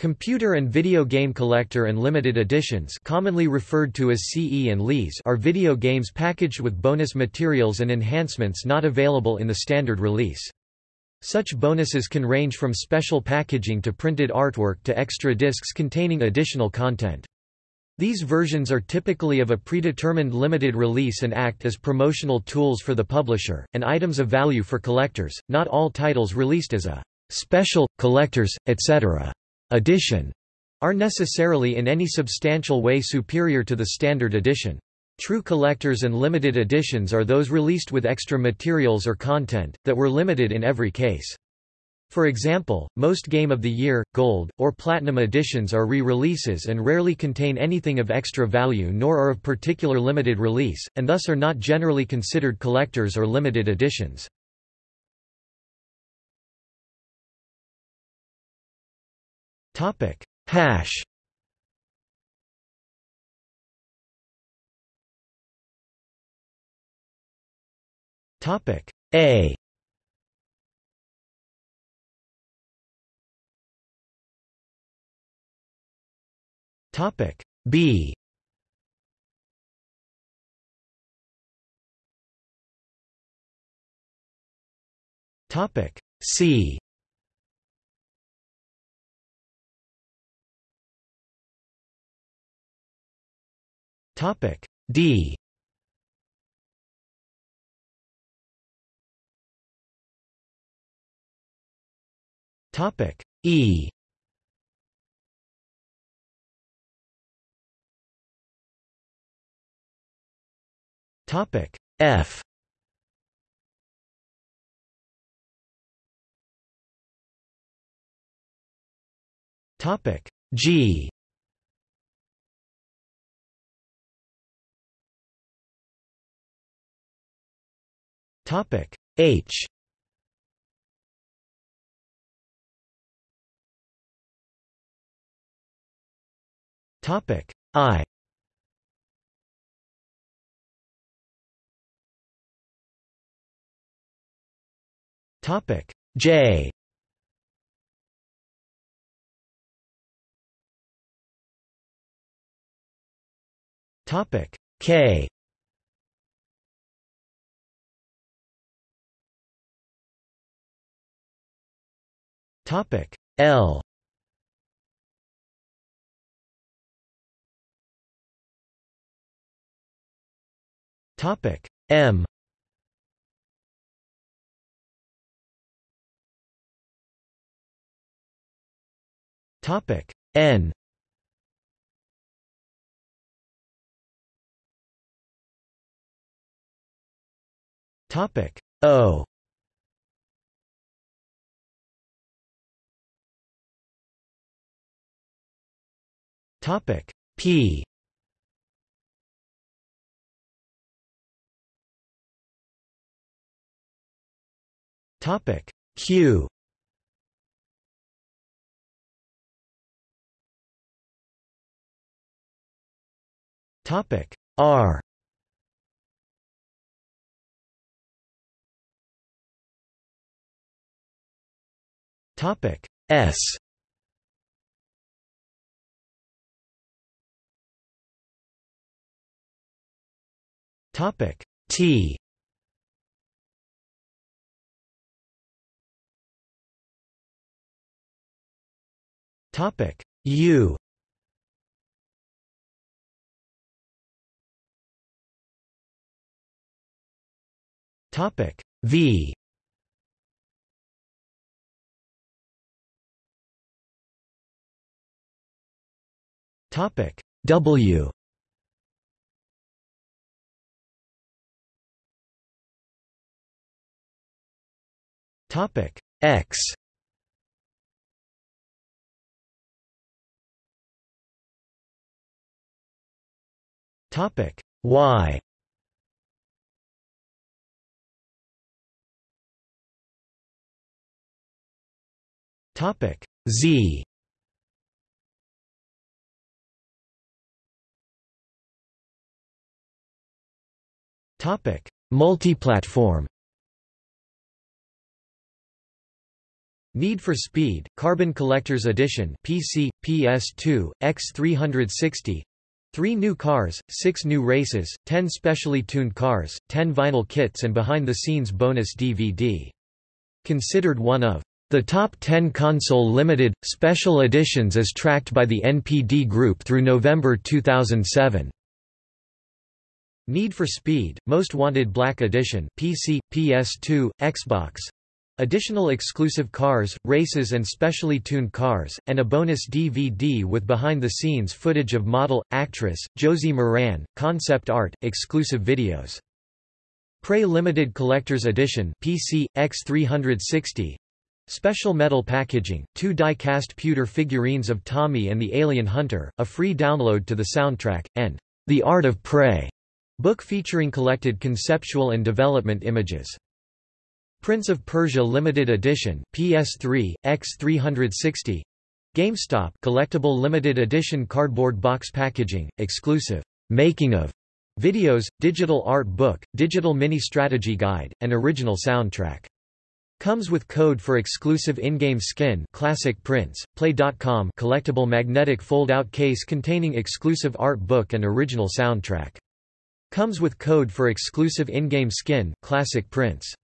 Computer and video game collector and limited editions commonly referred to as CE and LES are video games packaged with bonus materials and enhancements not available in the standard release. Such bonuses can range from special packaging to printed artwork to extra discs containing additional content. These versions are typically of a predetermined limited release and act as promotional tools for the publisher, and items of value for collectors. Not all titles released as a special, collectors, etc. edition are necessarily in any substantial way superior to the standard edition. True collectors and limited editions are those released with extra materials or content, that were limited in every case. For example, most Game of the Year, Gold, or Platinum editions are re-releases and rarely contain anything of extra value nor are of particular limited release, and thus are not generally considered collectors or limited editions. Hash. Topic. A. Topic. B. Topic. C Topic D. Topic E. Topic F. Topic G Topic H. Topic I. Topic J. Topic K Topic L. Topic M. Topic N. Topic O Topic P. Topic Q. Topic R. Topic S Topic. T. Topic. U. Topic. V. Topic. W Topic X. Topic Y. Topic Z. Topic Multiplatform Need for Speed, Carbon Collector's Edition PC, PS2, X360 Three new cars, six new races, ten specially tuned cars, ten vinyl kits and behind-the-scenes bonus DVD. Considered one of the top 10 console limited, special editions as tracked by the NPD Group through November 2007. Need for Speed, Most Wanted Black Edition PC, PS2, Xbox Additional exclusive cars, races and specially tuned cars, and a bonus DVD with behind-the-scenes footage of model, actress, Josie Maran, concept art, exclusive videos. Prey Limited Collector's Edition PC, X360 Special metal packaging, two die-cast pewter figurines of Tommy and the Alien Hunter, a free download to the soundtrack, and The Art of Prey book featuring collected conceptual and development images. Prince of Persia Limited Edition PS3, X360 GameStop collectible limited edition cardboard box packaging, exclusive making of videos, digital art book, digital mini strategy guide, and original soundtrack. Comes with code for exclusive in-game skin classic Prince, play.com collectible magnetic fold-out case containing exclusive art book and original soundtrack. Comes with code for exclusive in-game skin classic Prince.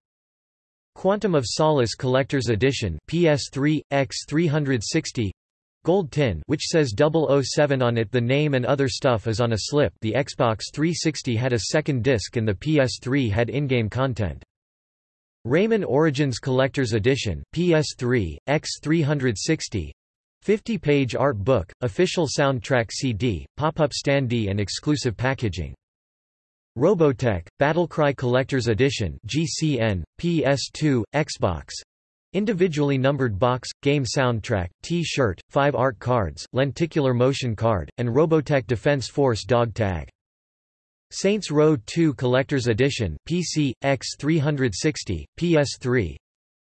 Quantum of Solace Collector's Edition PS3, X360 Gold tin which says 007 on it the name and other stuff is on a slip the Xbox 360 had a second disc and the PS3 had in-game content. Rayman Origins Collector's Edition PS3, X360 50-page art book, official soundtrack CD, pop-up standee and exclusive packaging. Robotech, Battlecry Collector's Edition GCN, PS2, Xbox. Individually numbered box, game soundtrack, T-shirt, 5 art cards, lenticular motion card, and Robotech Defense Force dog tag. Saints Row 2 Collector's Edition PC, X360, PS3.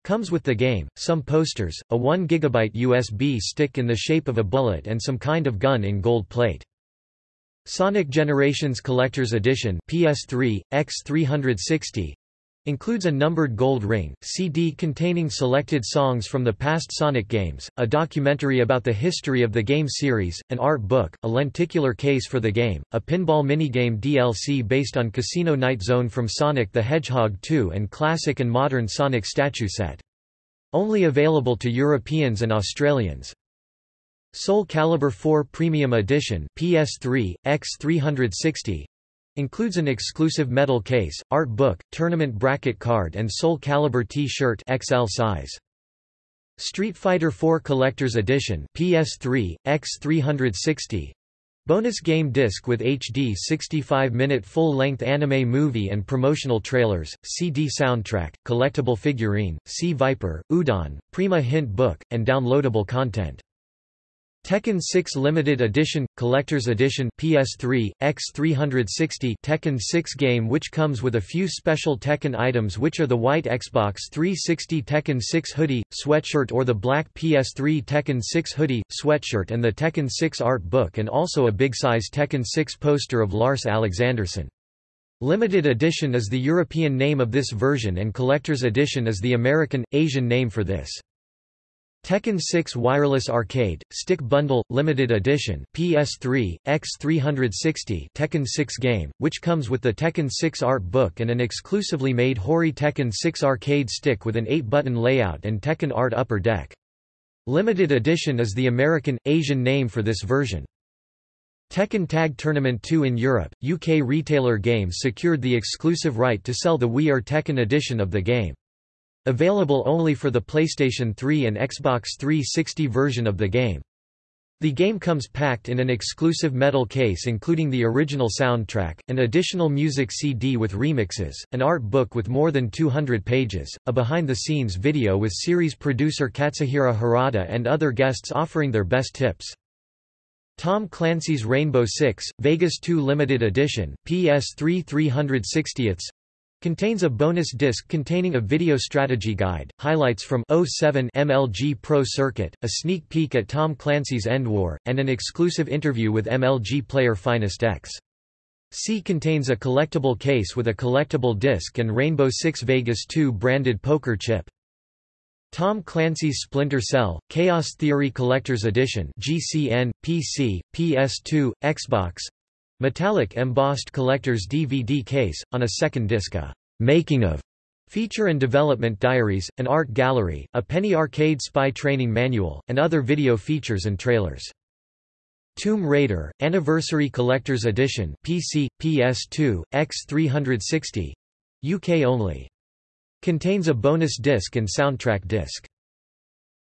Comes with the game, some posters, a 1 GB USB stick in the shape of a bullet and some kind of gun in gold plate. Sonic Generations Collector's Edition PS3, X360 includes a numbered gold ring, CD containing selected songs from the past Sonic games, a documentary about the history of the game series, an art book, a lenticular case for the game, a pinball minigame DLC based on Casino Night Zone from Sonic the Hedgehog 2 and classic and modern Sonic statue set. Only available to Europeans and Australians. Soul Calibur 4 Premium Edition PS3, X360 includes an exclusive metal case, art book, tournament bracket card and Soul Calibur T-shirt XL size. Street Fighter 4 Collector's Edition PS3, X360 Bonus game disc with HD 65-minute full-length anime movie and promotional trailers, CD soundtrack, collectible figurine, C Viper, Udon, Prima hint book, and downloadable content. Tekken 6 Limited Edition – Collector's Edition PS3, X360 Tekken 6 game which comes with a few special Tekken items which are the white Xbox 360 Tekken 6 hoodie, sweatshirt or the black PS3 Tekken 6 hoodie, sweatshirt and the Tekken 6 art book and also a big-size Tekken 6 poster of Lars Alexandersson. Limited Edition is the European name of this version and Collector's Edition is the American, Asian name for this. Tekken 6 Wireless Arcade, Stick Bundle, Limited Edition PS3, X360 Tekken 6 game, which comes with the Tekken 6 art book and an exclusively made Hori Tekken 6 arcade stick with an 8-button layout and Tekken art upper deck. Limited Edition is the American, Asian name for this version. Tekken Tag Tournament 2 in Europe, UK retailer Games secured the exclusive right to sell the We Are Tekken edition of the game. Available only for the PlayStation 3 and Xbox 360 version of the game. The game comes packed in an exclusive metal case including the original soundtrack, an additional music CD with remixes, an art book with more than 200 pages, a behind-the-scenes video with series producer Katsuhiro Harada and other guests offering their best tips. Tom Clancy's Rainbow Six, Vegas 2 Limited Edition, PS3 360ths Contains a bonus disc containing a video strategy guide, highlights from 07 MLG Pro Circuit, a sneak peek at Tom Clancy's End War, and an exclusive interview with MLG player Finest X. C contains a collectible case with a collectible disc and Rainbow Six Vegas 2 branded poker chip. Tom Clancy's Splinter Cell, Chaos Theory Collector's Edition GCN, PC, PS2, Xbox Metallic embossed collector's DVD case, on a second disc a «making of» feature and development diaries, an art gallery, a Penny Arcade spy training manual, and other video features and trailers. Tomb Raider, Anniversary Collector's Edition PC, PS2, X360 UK only. Contains a bonus disc and soundtrack disc.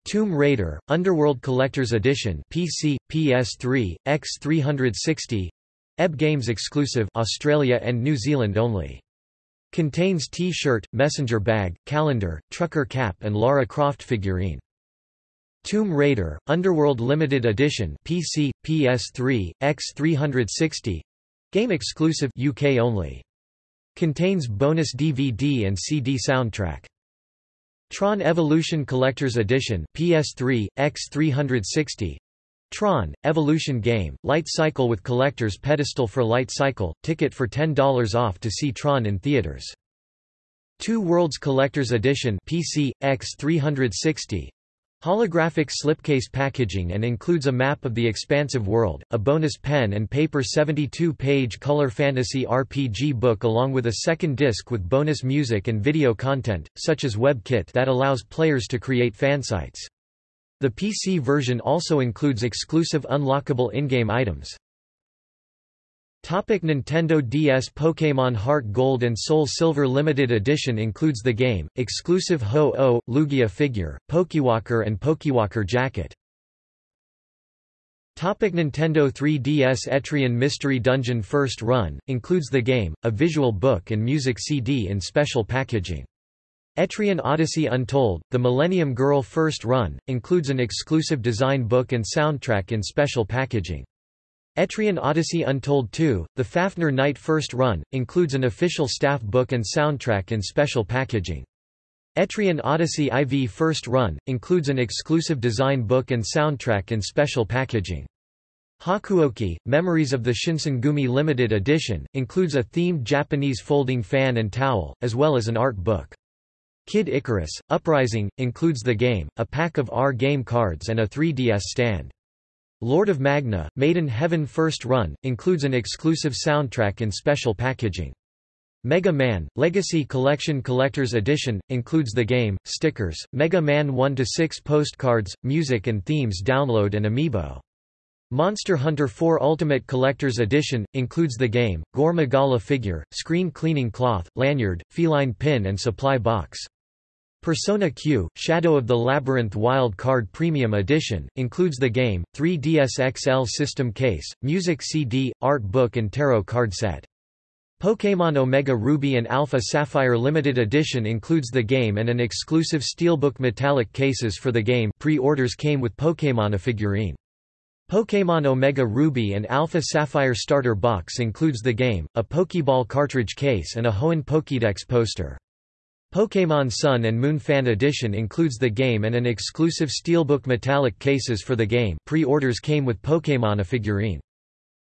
Tomb Raider, Underworld Collector's Edition PC, PS3, X360 EB Games exclusive Australia and New Zealand only. Contains T-shirt, messenger bag, calendar, trucker cap and Lara Croft figurine. Tomb Raider, Underworld Limited Edition PC, PS3, X360 Game exclusive UK only. Contains bonus DVD and CD soundtrack. Tron Evolution Collector's Edition PS3, X360 Tron, Evolution game, light cycle with collector's pedestal for light cycle, ticket for $10 off to see Tron in theaters. Two Worlds Collector's Edition PC, X360 Holographic slipcase packaging and includes a map of the expansive world, a bonus pen and paper 72-page color fantasy RPG book along with a second disc with bonus music and video content, such as WebKit that allows players to create fansites. The PC version also includes exclusive unlockable in-game items. Topic Nintendo DS Pokémon Heart Gold and Soul Silver Limited Edition includes the game, exclusive Ho-Oh, Lugia figure, Pokewalker and Pokewalker jacket. Topic Nintendo 3DS Etrian Mystery Dungeon First Run, includes the game, a visual book and music CD in special packaging. Etrian Odyssey Untold, The Millennium Girl First Run, includes an exclusive design book and soundtrack in special packaging. Etrian Odyssey Untold 2, The Fafner Knight First Run, includes an official staff book and soundtrack in special packaging. Etrian Odyssey IV First Run, includes an exclusive design book and soundtrack in special packaging. Hakuoki, Memories of the Shinsengumi Limited Edition, includes a themed Japanese folding fan and towel, as well as an art book. Kid Icarus, Uprising, includes the game, a pack of R game cards and a 3DS stand. Lord of Magna, Maiden Heaven First Run, includes an exclusive soundtrack in special packaging. Mega Man, Legacy Collection Collector's Edition, includes the game, stickers, Mega Man 1-6 postcards, music and themes download and amiibo. Monster Hunter 4 Ultimate Collector's Edition, includes the game, Gore Magala figure, screen cleaning cloth, lanyard, feline pin and supply box. Persona Q, Shadow of the Labyrinth Wild Card Premium Edition, includes the game, 3DS XL system case, music CD, art book and tarot card set. Pokémon Omega Ruby and Alpha Sapphire Limited Edition includes the game and an exclusive steelbook metallic cases for the game pre-orders came with Pokémon a figurine. Pokémon Omega Ruby and Alpha Sapphire starter box includes the game, a Pokeball cartridge case and a Hoenn Pokédex poster. Pokémon Sun and Moon Fan Edition includes the game and an exclusive steelbook metallic cases for the game pre-orders came with Pokémon a figurine.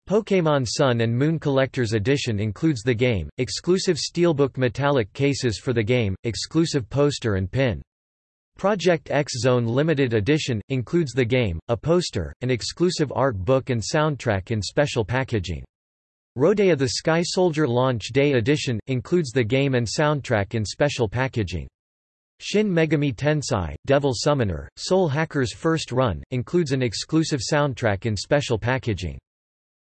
Pokémon Sun and Moon Collector's Edition includes the game, exclusive steelbook metallic cases for the game, exclusive poster and pin. Project X Zone Limited Edition, includes the game, a poster, an exclusive art book and soundtrack in special packaging. Rodea the Sky Soldier Launch Day Edition, includes the game and soundtrack in special packaging. Shin Megami Tensei, Devil Summoner, Soul Hacker's First Run, includes an exclusive soundtrack in special packaging.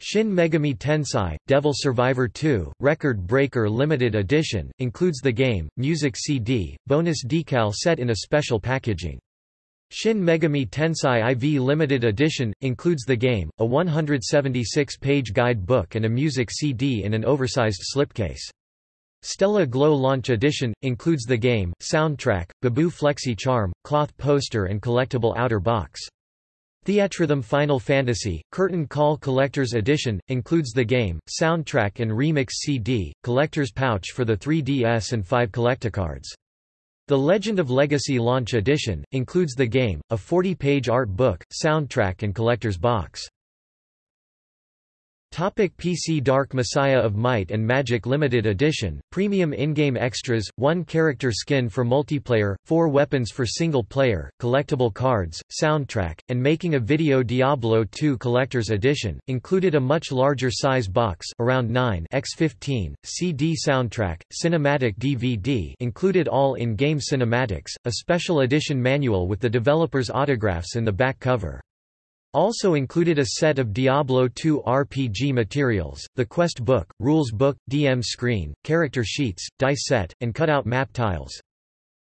Shin Megami Tensei, Devil Survivor 2, Record Breaker Limited Edition, includes the game, music CD, bonus decal set in a special packaging. Shin Megami Tensei IV Limited Edition, includes the game, a 176-page guide book and a music CD in an oversized slipcase. Stella Glow Launch Edition, includes the game, soundtrack, Baboo Flexi Charm, cloth poster and collectible outer box. Theatrhythm Final Fantasy, Curtain Call Collector's Edition, includes the game, soundtrack and remix CD, collector's pouch for the 3DS and 5 collecticards. The Legend of Legacy Launch Edition, includes the game, a 40-page art book, soundtrack and collector's box. Topic PC Dark Messiah of Might and Magic Limited Edition, Premium in-game extras, 1 character skin for multiplayer, 4 weapons for single player, collectible cards, soundtrack, and making a video Diablo 2 Collector's Edition, included a much larger size box around 9 x 15, CD soundtrack, cinematic DVD included all in-game cinematics, a special edition manual with the developer's autographs in the back cover. Also included a set of Diablo II RPG materials, the quest book, rules book, DM screen, character sheets, dice set, and cutout map tiles.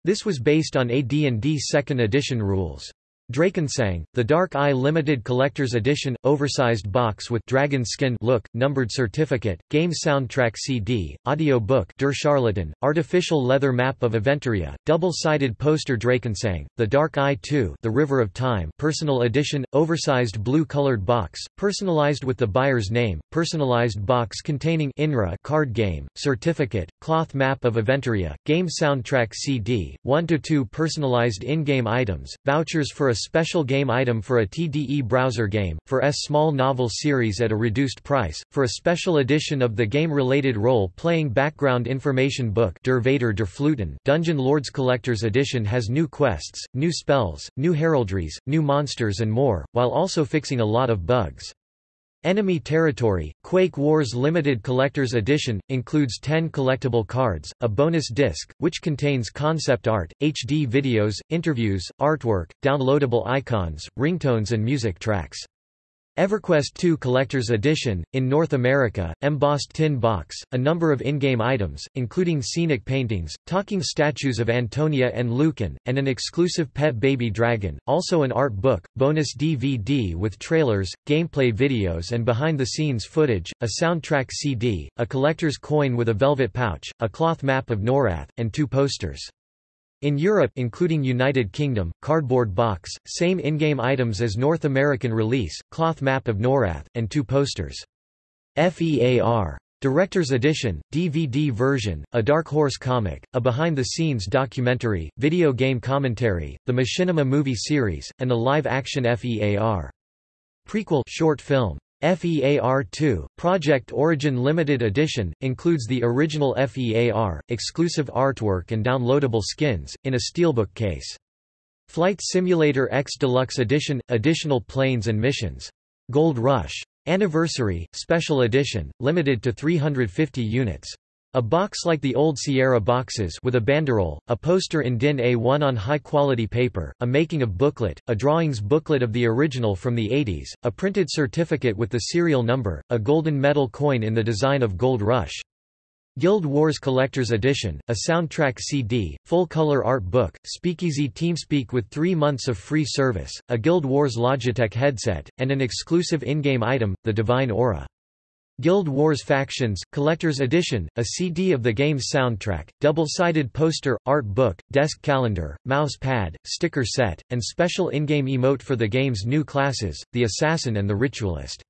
This was based on AD&D 2nd edition rules. Drakensang, the Dark Eye Limited Collector's Edition, oversized box with dragon skin look, numbered certificate, game soundtrack CD, audio book Der Charlatan, artificial leather map of Aventuria, double-sided poster Drakensang, The Dark Eye 2 The River of Time personal edition, oversized blue-colored box, personalized with the buyer's name, personalized box containing INRA card game, certificate, cloth map of Aventuria, game soundtrack CD, 1-2 personalized in-game items, vouchers for a special game item for a TDE browser game, for S small novel series at a reduced price, for a special edition of the game-related role-playing background information book Der Vater der Fluten Dungeon Lords Collector's Edition has new quests, new spells, new heraldries, new monsters and more, while also fixing a lot of bugs. Enemy Territory, Quake Wars Limited Collector's Edition, includes 10 collectible cards, a bonus disc, which contains concept art, HD videos, interviews, artwork, downloadable icons, ringtones and music tracks. EverQuest 2 Collector's Edition, in North America, embossed tin box, a number of in-game items, including scenic paintings, talking statues of Antonia and Lucan, and an exclusive pet baby dragon, also an art book, bonus DVD with trailers, gameplay videos and behind-the-scenes footage, a soundtrack CD, a collector's coin with a velvet pouch, a cloth map of Norath, and two posters. In Europe including United Kingdom, cardboard box, same in-game items as North American release, cloth map of Norath, and two posters. FEAR. Director's Edition, DVD version, a Dark Horse comic, a behind-the-scenes documentary, video game commentary, the Machinima movie series, and a live-action FEAR. Prequel short film. FEAR2, Project Origin Limited Edition, includes the original FEAR, exclusive artwork and downloadable skins, in a steelbook case. Flight Simulator X Deluxe Edition – Additional planes and missions. Gold Rush. Anniversary, Special Edition, limited to 350 units. A box like the old Sierra boxes with a banderole, a poster in DIN A1 on high-quality paper, a making of booklet, a drawings booklet of the original from the 80s, a printed certificate with the serial number, a golden medal coin in the design of Gold Rush. Guild Wars Collector's Edition, a soundtrack CD, full-color art book, Speakeasy TeamSpeak with three months of free service, a Guild Wars Logitech headset, and an exclusive in-game item, the Divine Aura. Guild Wars Factions, Collector's Edition, a CD of the game's soundtrack, double-sided poster, art book, desk calendar, mouse pad, sticker set, and special in-game emote for the game's new classes, the Assassin and the Ritualist.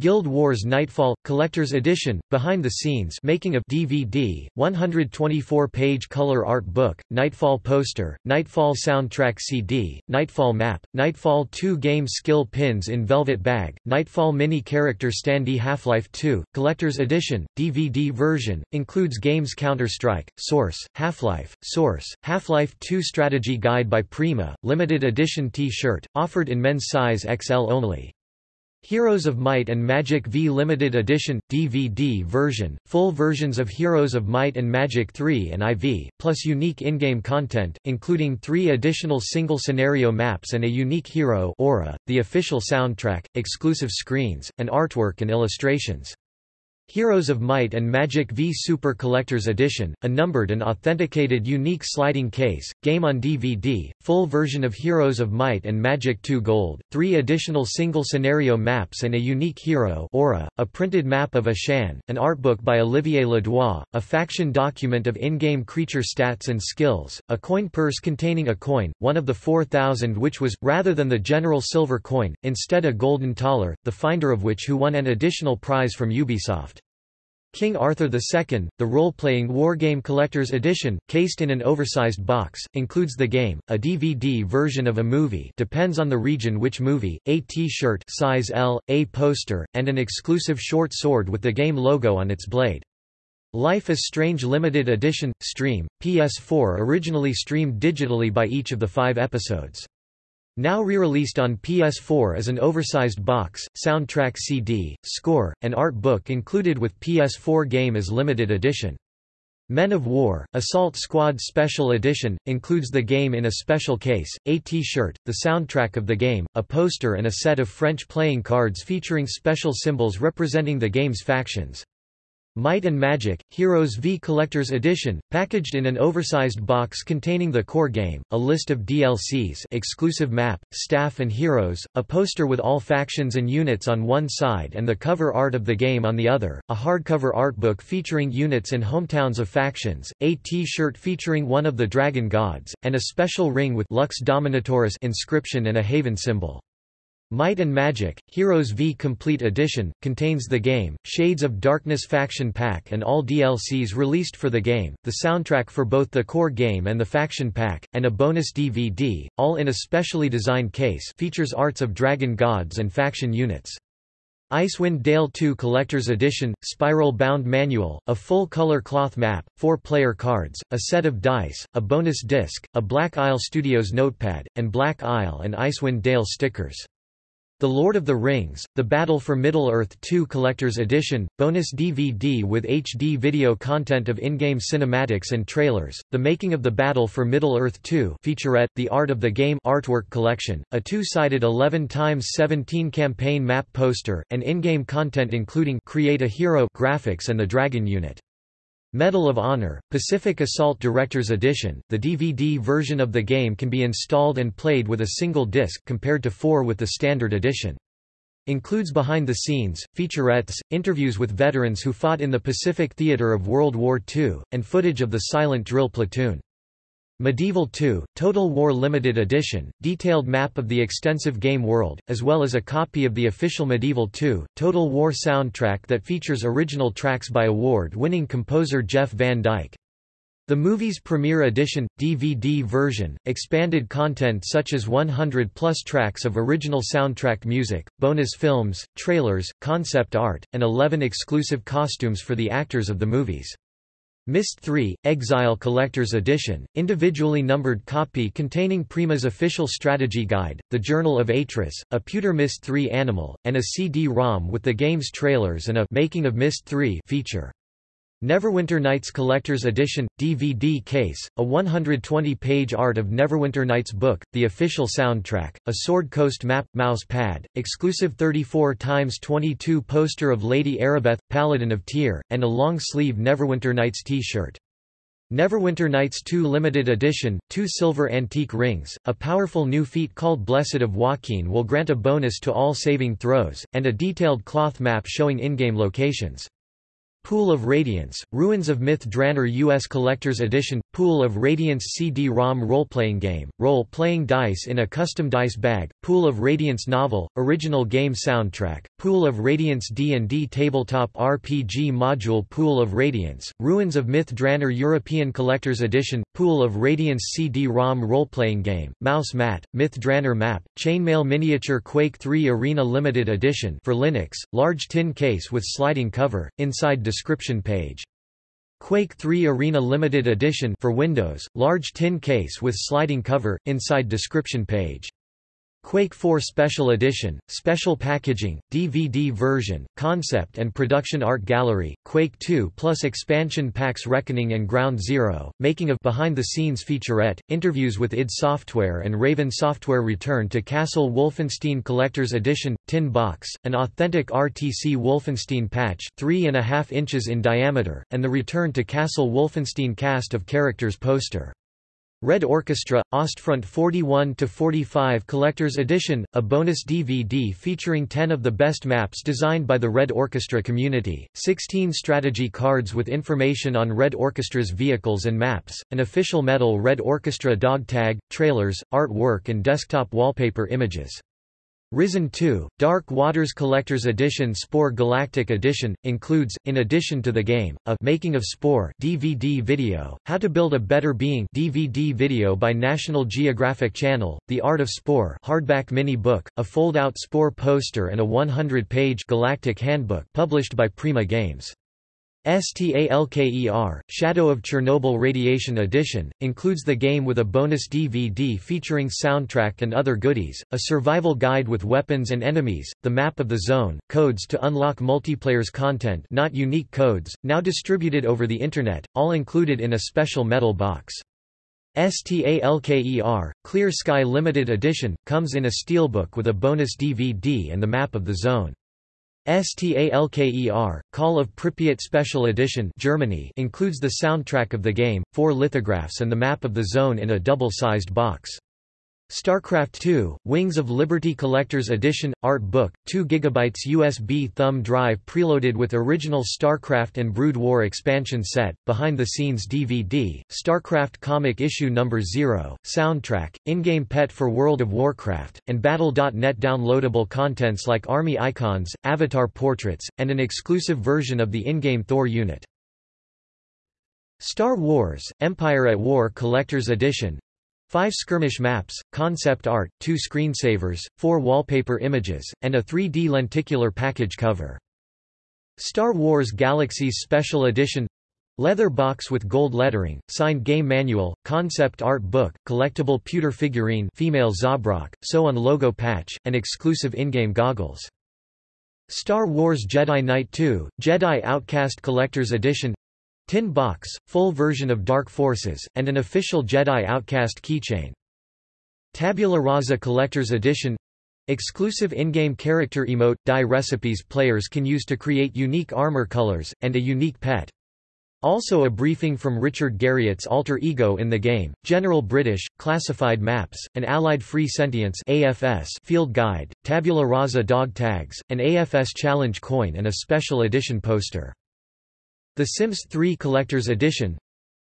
Guild Wars Nightfall Collector's Edition Behind the Scenes making a DVD 124-page color art book Nightfall poster Nightfall soundtrack CD Nightfall map Nightfall 2 game skill pins in velvet bag Nightfall mini character standee Half-Life 2 Collector's Edition DVD version includes games Counter-Strike Source Half-Life Source Half-Life 2 strategy guide by Prima limited edition t-shirt offered in men's size XL only Heroes of Might and Magic V Limited Edition – DVD version, full versions of Heroes of Might and Magic 3 and IV, plus unique in-game content, including three additional single-scenario maps and a unique hero aura, the official soundtrack, exclusive screens, and artwork and illustrations. Heroes of Might and Magic V Super Collector's Edition, a numbered and authenticated unique sliding case, game on DVD, full version of Heroes of Might and Magic 2 Gold, three additional single-scenario maps and a unique hero aura, a printed map of Ashan, an artbook by Olivier Ledroit, a faction document of in-game creature stats and skills, a coin purse containing a coin, one of the 4,000 which was, rather than the general silver coin, instead a golden thaler, the finder of which who won an additional prize from Ubisoft. King Arthur II, the role-playing wargame collector's edition, cased in an oversized box, includes the game, a DVD version of a movie depends on the region which movie, a T-shirt size L, a poster, and an exclusive short sword with the game logo on its blade. Life is Strange Limited Edition – Stream, PS4 originally streamed digitally by each of the five episodes. Now re-released on PS4 as an oversized box, soundtrack CD, score, and art book included with PS4 game as limited edition. Men of War, Assault Squad Special Edition, includes the game in a special case, a t-shirt, the soundtrack of the game, a poster and a set of French playing cards featuring special symbols representing the game's factions. Might and Magic, Heroes V Collector's Edition, packaged in an oversized box containing the core game, a list of DLCs exclusive map, staff and heroes, a poster with all factions and units on one side and the cover art of the game on the other, a hardcover art book featuring units and hometowns of factions, a t-shirt featuring one of the dragon gods, and a special ring with Lux Dominatoris inscription and a Haven symbol. Might and Magic, Heroes V Complete Edition, contains the game, Shades of Darkness Faction Pack and all DLCs released for the game, the soundtrack for both the core game and the Faction Pack, and a bonus DVD, all in a specially designed case features arts of dragon gods and faction units. Icewind Dale 2 Collector's Edition, Spiral-bound manual, a full-color cloth map, four-player cards, a set of dice, a bonus disc, a Black Isle Studios notepad, and Black Isle and Icewind Dale stickers. The Lord of the Rings, The Battle for Middle-earth 2 Collector's Edition, bonus DVD with HD video content of in-game cinematics and trailers, The Making of the Battle for Middle-earth 2 featurette, The Art of the Game artwork collection, a two-sided 11x17 campaign map poster, and in-game content including Create a Hero graphics and the Dragon unit. Medal of Honor, Pacific Assault Director's Edition, the DVD version of the game can be installed and played with a single disc compared to four with the standard edition. Includes behind-the-scenes, featurettes, interviews with veterans who fought in the Pacific theater of World War II, and footage of the silent drill platoon. Medieval 2, Total War Limited Edition, detailed map of the extensive game world, as well as a copy of the official Medieval 2, Total War soundtrack that features original tracks by award-winning composer Jeff Van Dyck. The movie's premiere edition, DVD version, expanded content such as 100-plus tracks of original soundtrack music, bonus films, trailers, concept art, and 11 exclusive costumes for the actors of the movies. Myst 3, Exile Collector's Edition, individually numbered copy containing Prima's official strategy guide, the Journal of Atrus, a pewter Myst 3 animal, and a CD-ROM with the game's trailers and a Making of Myst 3 feature. Neverwinter Nights Collector's Edition – DVD case, a 120-page art of Neverwinter Nights book, the official soundtrack, a Sword Coast map, mouse pad, exclusive 34x22 poster of Lady Aribeth, Paladin of Tyr, and a long-sleeve Neverwinter Nights t-shirt. Neverwinter Nights 2 Limited Edition, two silver antique rings, a powerful new feat called Blessed of Waukeen will grant a bonus to all saving throws, and a detailed cloth map showing in-game locations. Pool of Radiance, Ruins of Myth Drannor U.S. Collector's Edition, Pool of Radiance CD-ROM role-playing game, role-playing dice in a custom dice bag, Pool of Radiance novel, original game soundtrack, Pool of Radiance D&D tabletop RPG module Pool of Radiance, Ruins of Myth Drannor European Collector's Edition, Pool of Radiance CD-ROM role-playing game, Mouse Mat, Myth Drannor map, Chainmail Miniature Quake 3 Arena Limited Edition for Linux, large tin case with sliding cover, inside description page. Quake 3 Arena Limited Edition for Windows, large tin case with sliding cover, inside description page. Quake 4 Special Edition, Special Packaging, DVD version, Concept and Production Art Gallery, Quake 2 plus expansion packs Reckoning and Ground Zero, making of behind-the-scenes featurette, interviews with id Software and Raven Software Return to Castle Wolfenstein Collector's Edition, Tin Box, an authentic RTC Wolfenstein patch 3.5 inches in diameter, and the Return to Castle Wolfenstein cast of characters poster. Red Orchestra, Ostfront 41-45 Collector's Edition, a bonus DVD featuring 10 of the best maps designed by the Red Orchestra community, 16 strategy cards with information on Red Orchestra's vehicles and maps, an official metal Red Orchestra dog tag, trailers, artwork and desktop wallpaper images. Risen 2, Dark Waters Collector's Edition Spore Galactic Edition, includes, in addition to the game, a Making of Spore DVD video, How to Build a Better Being DVD video by National Geographic Channel, The Art of Spore hardback mini book, a fold-out Spore poster and a 100-page Galactic Handbook published by Prima Games. STALKER, Shadow of Chernobyl Radiation Edition, includes the game with a bonus DVD featuring soundtrack and other goodies, a survival guide with weapons and enemies, the map of the zone, codes to unlock multiplayer's content not unique codes, now distributed over the Internet, all included in a special metal box. STALKER, Clear Sky Limited Edition, comes in a steelbook with a bonus DVD and the map of the zone. STALKER, Call of Pripyat Special Edition Germany includes the soundtrack of the game, four lithographs and the map of the zone in a double-sized box. StarCraft II, Wings of Liberty Collector's Edition, Art Book, 2 GB USB thumb drive preloaded with original StarCraft and Brood War expansion set, behind-the-scenes DVD, StarCraft Comic Issue No. 0, soundtrack, in-game pet for World of Warcraft, and Battle.net downloadable contents like army icons, avatar portraits, and an exclusive version of the in-game Thor unit. Star Wars, Empire at War Collector's Edition, Five skirmish maps, concept art, two screensavers, four wallpaper images, and a 3D lenticular package cover. Star Wars Galaxies Special Edition Leather box with gold lettering, signed game manual, concept art book, collectible pewter figurine female Zabrak, sew-on logo patch, and exclusive in-game goggles. Star Wars Jedi Knight 2, Jedi Outcast Collector's Edition Tin box, full version of Dark Forces, and an official Jedi Outcast keychain. Tabula Rasa Collector's Edition Exclusive in-game character emote, dye recipes players can use to create unique armor colors, and a unique pet. Also a briefing from Richard Garriott's alter ego in the game, General British, classified maps, an Allied Free Sentience AFS field guide, tabula rasa dog tags, an AFS challenge coin and a special edition poster. The Sims 3 Collector's Edition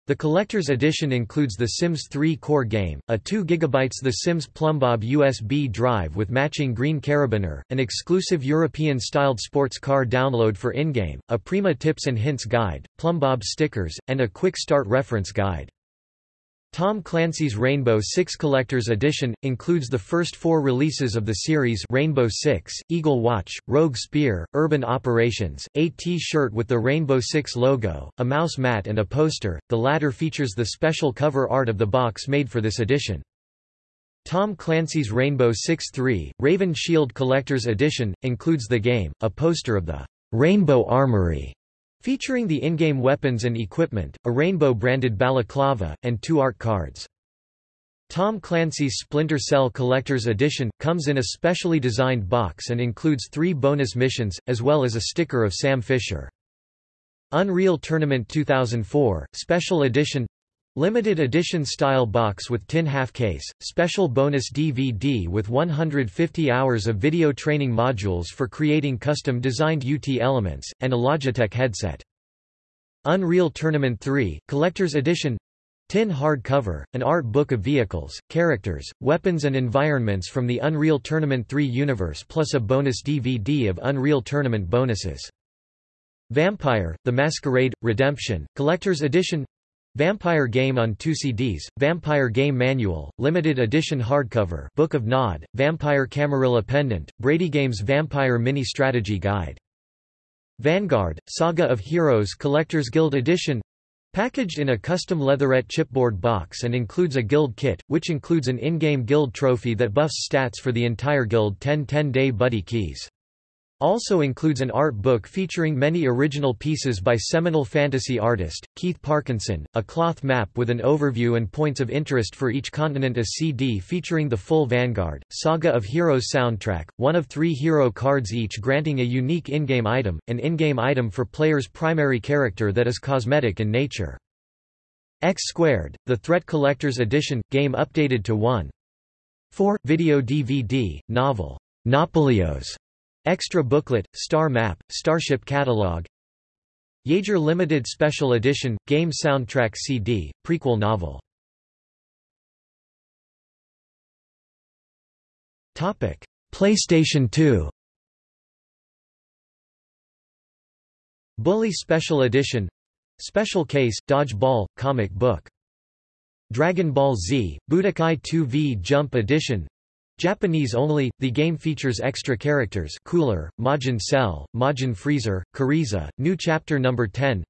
the Collector's Edition includes The Sims 3 core game, a 2 GB The Sims Plumbob USB drive with matching green carabiner, an exclusive European-styled sports car download for in-game, a Prima Tips and Hints guide, Plumbob stickers, and a quick start reference guide. Tom Clancy's Rainbow Six Collector's Edition, includes the first four releases of the series Rainbow Six, Eagle Watch, Rogue Spear, Urban Operations, a T-shirt with the Rainbow Six logo, a mouse mat and a poster, the latter features the special cover art of the box made for this edition. Tom Clancy's Rainbow Six 3, Raven Shield Collector's Edition, includes the game, a poster of the Rainbow Armory, Featuring the in-game weapons and equipment, a rainbow-branded balaclava, and two art cards. Tom Clancy's Splinter Cell Collector's Edition, comes in a specially designed box and includes three bonus missions, as well as a sticker of Sam Fisher. Unreal Tournament 2004, Special Edition Limited edition style box with tin half case, special bonus DVD with 150 hours of video training modules for creating custom designed UT elements, and a Logitech headset. Unreal Tournament 3, Collector's Edition Tin hard cover, an art book of vehicles, characters, weapons and environments from the Unreal Tournament 3 universe plus a bonus DVD of Unreal Tournament bonuses. Vampire, The Masquerade, Redemption, Collector's Edition Vampire Game on two CDs, Vampire Game Manual, Limited Edition Hardcover Book of Nod, Vampire Camarilla Pendant, Brady Games Vampire Mini Strategy Guide. Vanguard, Saga of Heroes Collector's Guild Edition Packaged in a custom leatherette chipboard box and includes a guild kit, which includes an in-game guild trophy that buffs stats for the entire guild 10 10-day buddy keys. Also includes an art book featuring many original pieces by seminal fantasy artist, Keith Parkinson, a cloth map with an overview and points of interest for each continent a CD featuring the full Vanguard, Saga of Heroes soundtrack, one of three hero cards each granting a unique in-game item, an in-game item for player's primary character that is cosmetic in nature. X Squared, the Threat Collector's Edition, game updated to 1. 4. Video DVD, novel, Nopileos Extra booklet, star map, Starship catalog. Yager Limited Special Edition, game soundtrack CD, prequel novel. PlayStation 2 Bully Special Edition. Special Case, Dodgeball, comic book. Dragon Ball Z, Budokai 2V Jump Edition Japanese only, the game features extra characters Cooler, Majin Cell, Majin Freezer, Kuriza, new chapter number 10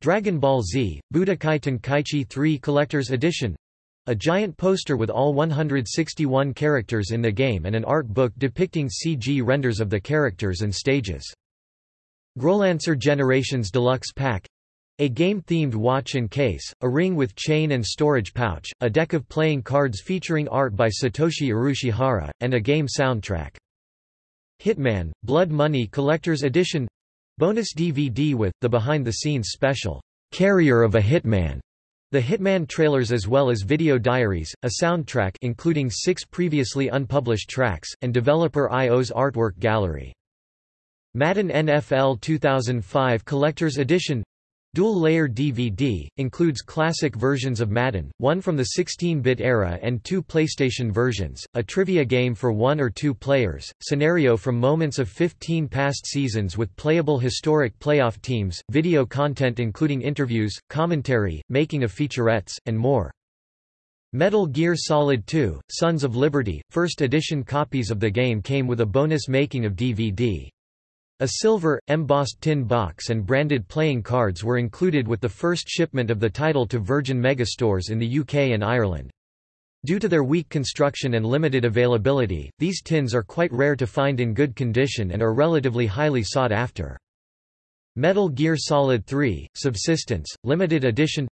Dragon Ball Z, Budokai Tenkaichi 3 Collector's Edition. A giant poster with all 161 characters in the game and an art book depicting CG renders of the characters and stages. Growlancer Generations Deluxe Pack a game-themed watch and case, a ring with chain and storage pouch, a deck of playing cards featuring art by Satoshi Urushihara, and a game soundtrack. Hitman, Blood Money Collector's Edition Bonus DVD with, the behind-the-scenes special, "'Carrier of a Hitman' The Hitman trailers as well as video diaries, a soundtrack including six previously unpublished tracks, and developer IO's artwork gallery. Madden NFL 2005 Collector's Edition Dual-layer DVD, includes classic versions of Madden, one from the 16-bit era and two PlayStation versions, a trivia game for one or two players, scenario from moments of 15 past seasons with playable historic playoff teams, video content including interviews, commentary, making of featurettes, and more. Metal Gear Solid 2, Sons of Liberty, first edition copies of the game came with a bonus making of DVD. A silver, embossed tin box and branded playing cards were included with the first shipment of the title to Virgin Megastores in the UK and Ireland. Due to their weak construction and limited availability, these tins are quite rare to find in good condition and are relatively highly sought after. Metal Gear Solid 3, Subsistence, Limited Edition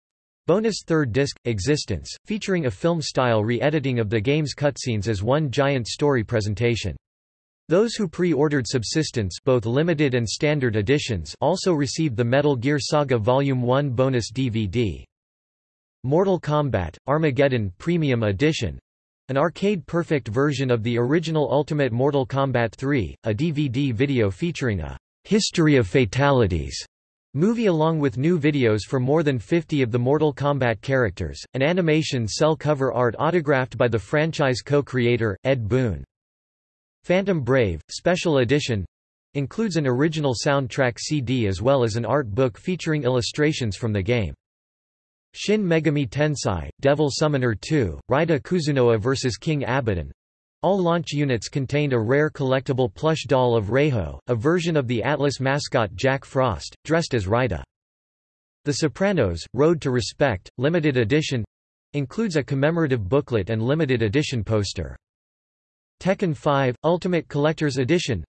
Bonus third disc, Existence, featuring a film-style re-editing of the game's cutscenes as one giant story presentation. Those who pre-ordered Subsistence both limited and standard editions also received the Metal Gear Saga Volume 1 bonus DVD. Mortal Kombat, Armageddon Premium Edition an arcade-perfect version of the original Ultimate Mortal Kombat 3, a DVD video featuring a «History of Fatalities» movie along with new videos for more than 50 of the Mortal Kombat characters, an animation cell cover art autographed by the franchise co-creator, Ed Boon. Phantom Brave, Special Edition includes an original soundtrack CD as well as an art book featuring illustrations from the game. Shin Megami Tensei, Devil Summoner 2, Raida Kuzunoha vs King Abaddon all launch units contained a rare collectible plush doll of Raiho, a version of the Atlus mascot Jack Frost, dressed as Raida. The Sopranos, Road to Respect, limited edition includes a commemorative booklet and limited edition poster. Tekken 5 – Ultimate Collector's Edition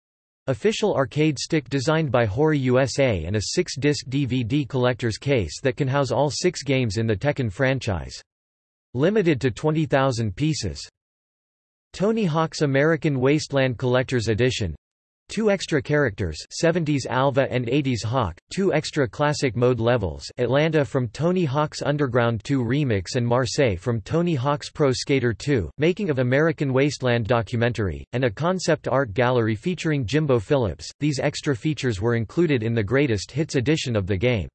Official arcade stick designed by Hori USA and a 6-disc DVD collector's case that can house all six games in the Tekken franchise. Limited to 20,000 pieces. Tony Hawk's American Wasteland Collector's Edition Two extra characters 70s Alva and 80s Hawk, two extra classic mode levels Atlanta from Tony Hawk's Underground 2 Remix and Marseille from Tony Hawk's Pro Skater 2, making of American Wasteland documentary, and a concept art gallery featuring Jimbo Phillips. These extra features were included in the Greatest Hits edition of the game.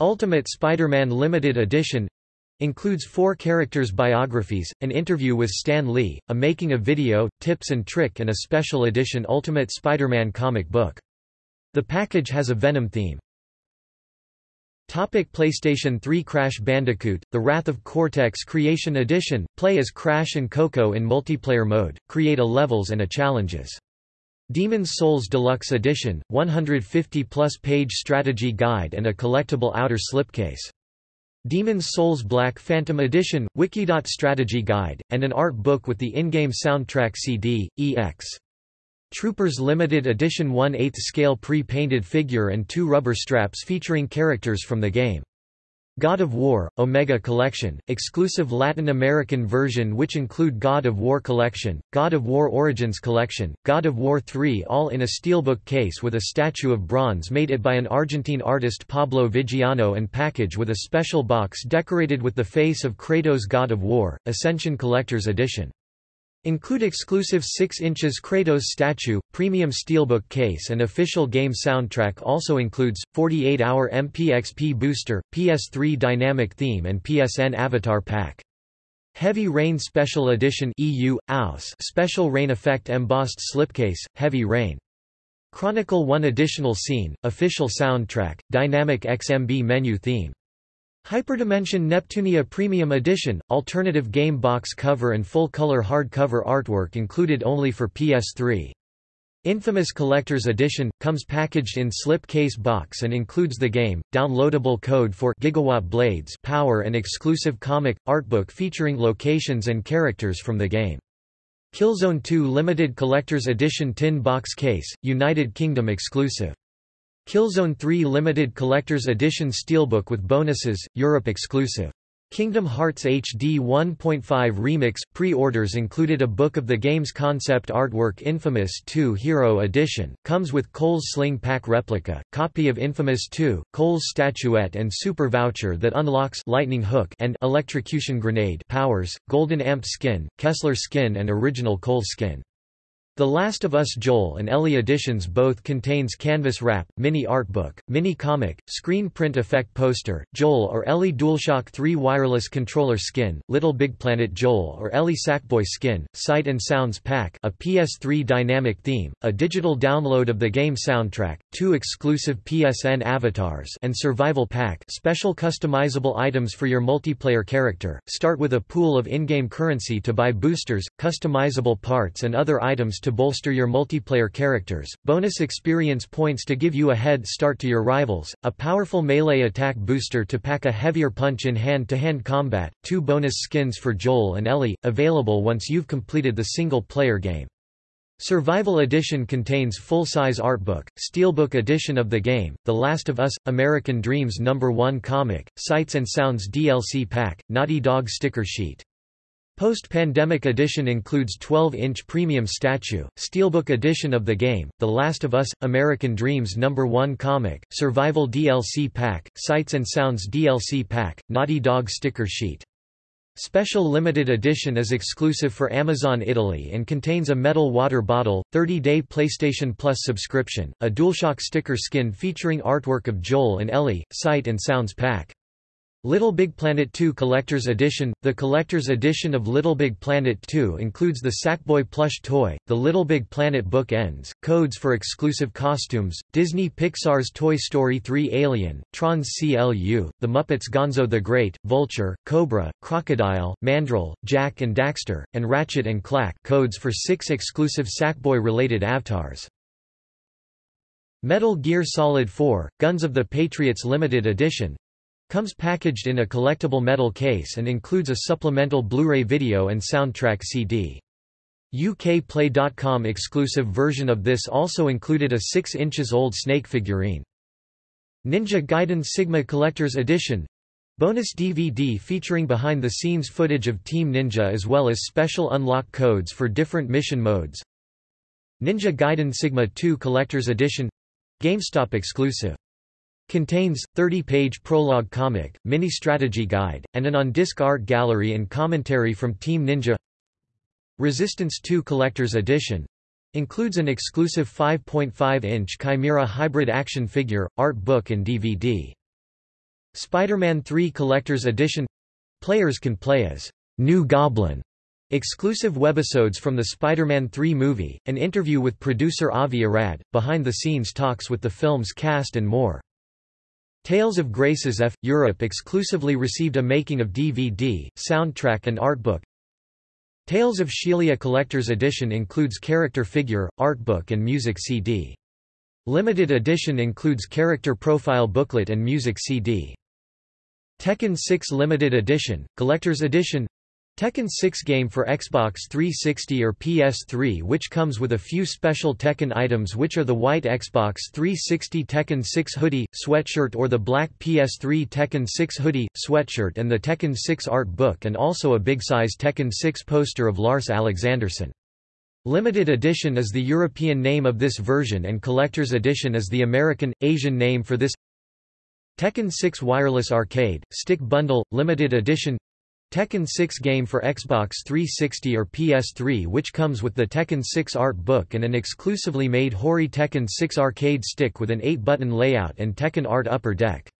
Ultimate Spider-Man Limited Edition Includes four characters' biographies, an interview with Stan Lee, a making of video, tips and trick and a special edition Ultimate Spider-Man comic book. The package has a Venom theme. Topic PlayStation 3 Crash Bandicoot, The Wrath of Cortex Creation Edition, play as Crash and Coco in multiplayer mode, create a levels and a challenges. Demon's Souls Deluxe Edition, 150-plus page strategy guide and a collectible outer slipcase. Demon's Souls Black Phantom Edition, Wikidot Strategy Guide, and an art book with the in-game soundtrack CD, EX. Troopers Limited Edition 1 8 scale pre-painted figure and two rubber straps featuring characters from the game. God of War, Omega Collection, exclusive Latin American version which include God of War Collection, God of War Origins Collection, God of War 3 all in a steelbook case with a statue of bronze made it by an Argentine artist Pablo Vigiano and package with a special box decorated with the face of Kratos God of War, Ascension Collector's Edition. Include exclusive 6 inches Kratos statue, premium steelbook case and official game soundtrack also includes, 48-hour MPXP booster, PS3 dynamic theme and PSN avatar pack. Heavy Rain Special Edition EU, AUS Special Rain Effect Embossed Slipcase, Heavy Rain. Chronicle 1 Additional Scene, Official Soundtrack, Dynamic XMB Menu Theme. Hyperdimension Neptunia Premium Edition, alternative game box cover and full-color hardcover artwork included only for PS3. Infamous Collector's Edition, comes packaged in slip case box and includes the game, downloadable code for Gigawatt Blades power and exclusive comic, artbook featuring locations and characters from the game. Killzone 2 Limited Collector's Edition Tin Box Case, United Kingdom exclusive. Killzone 3 Limited Collector's Edition Steelbook with bonuses, Europe exclusive. Kingdom Hearts HD 1.5 Remix pre-orders included a book of the game's concept artwork Infamous 2 Hero Edition, comes with Cole's Sling Pack replica, copy of Infamous 2, Cole's statuette and super voucher that unlocks Lightning Hook and Electrocution Grenade powers, Golden Amp skin, Kessler skin and original Cole skin. The Last of Us Joel and Ellie editions both contains canvas wrap, mini art book, mini comic, screen print effect poster, Joel or Ellie DualShock 3 wireless controller skin, Little Big Planet Joel or Ellie Sackboy skin, Sight and Sounds pack, a PS3 dynamic theme, a digital download of the game soundtrack, two exclusive PSN avatars and survival pack, special customizable items for your multiplayer character. Start with a pool of in-game currency to buy boosters, customizable parts and other items to bolster your multiplayer characters, bonus experience points to give you a head start to your rivals, a powerful melee attack booster to pack a heavier punch in hand-to-hand -hand combat, two bonus skins for Joel and Ellie, available once you've completed the single-player game. Survival Edition contains full-size artbook, steelbook edition of the game, The Last of Us, American Dreams No. 1 comic, Sights and Sounds DLC pack, Naughty Dog sticker sheet. Post-pandemic edition includes 12-inch premium statue, steelbook edition of the game, The Last of Us, American Dreams No. 1 comic, survival DLC pack, Sights and Sounds DLC pack, Naughty Dog sticker sheet. Special limited edition is exclusive for Amazon Italy and contains a metal water bottle, 30-day PlayStation Plus subscription, a DualShock sticker skin featuring artwork of Joel and Ellie, Sight and Sounds pack. Little Big Planet 2 Collector's Edition The Collector's Edition of Little Big Planet 2 includes the Sackboy plush toy, the Little Big Planet book ends, codes for exclusive costumes, Disney Pixar's Toy Story 3 Alien, Tron's CLU, The Muppets Gonzo the Great, Vulture, Cobra, Crocodile, Mandrill, Jack and Daxter, and Ratchet and Clank codes for six exclusive Sackboy-related avatars. Metal Gear Solid 4, Guns of the Patriots Limited Edition Comes packaged in a collectible metal case and includes a supplemental Blu-ray video and soundtrack CD. UKPlay.com exclusive version of this also included a 6 inches old Snake figurine. Ninja Gaiden Sigma Collector's Edition Bonus DVD featuring behind-the-scenes footage of Team Ninja as well as special unlock codes for different mission modes. Ninja Gaiden Sigma 2 Collector's Edition GameStop exclusive. Contains, 30-page prologue comic, mini-strategy guide, and an on-disc art gallery and commentary from Team Ninja Resistance 2 Collector's Edition includes an exclusive 5.5-inch Chimera hybrid action figure, art book and DVD. Spider-Man 3 Collector's Edition Players can play as New Goblin. Exclusive webisodes from the Spider-Man 3 movie, an interview with producer Avi Arad, behind-the-scenes talks with the film's cast and more. Tales of Graces F. Europe exclusively received a making of DVD, soundtrack and artbook. Tales of Xillia Collector's Edition includes character figure, artbook and music CD. Limited edition includes character profile booklet and music CD. Tekken 6 Limited Edition, Collector's Edition Tekken 6 game for Xbox 360 or PS3 which comes with a few special Tekken items which are the white Xbox 360 Tekken 6 hoodie, sweatshirt or the black PS3 Tekken 6 hoodie, sweatshirt and the Tekken 6 art book and also a big-size Tekken 6 poster of Lars Alexandersson. Limited edition is the European name of this version and collector's edition is the American, Asian name for this Tekken 6 Wireless Arcade, Stick Bundle, Limited Edition Tekken 6 game for Xbox 360 or PS3 which comes with the Tekken 6 art book and an exclusively made Hori Tekken 6 arcade stick with an 8-button layout and Tekken art upper deck.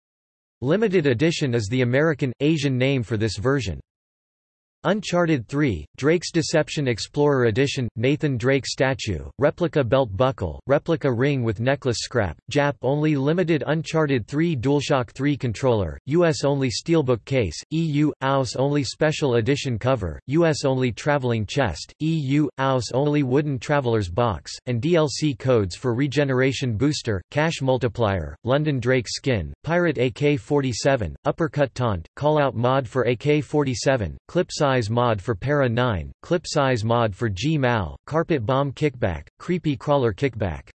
Limited edition is the American, Asian name for this version. Uncharted 3, Drake's Deception Explorer Edition, Nathan Drake Statue, Replica Belt Buckle, Replica Ring with Necklace Scrap, Jap-only Limited Uncharted 3 DualShock 3 Controller, US-only Steelbook Case, EU, AUS-only Special Edition Cover, US-only Traveling Chest, EU, AUS-only Wooden Traveler's Box, and DLC codes for Regeneration Booster, Cash Multiplier, London Drake Skin, Pirate AK-47, Uppercut Taunt, Callout Mod for AK-47, Clip Size mod for Para 9, Clip Size mod for G-Mal, Carpet Bomb Kickback, Creepy Crawler Kickback.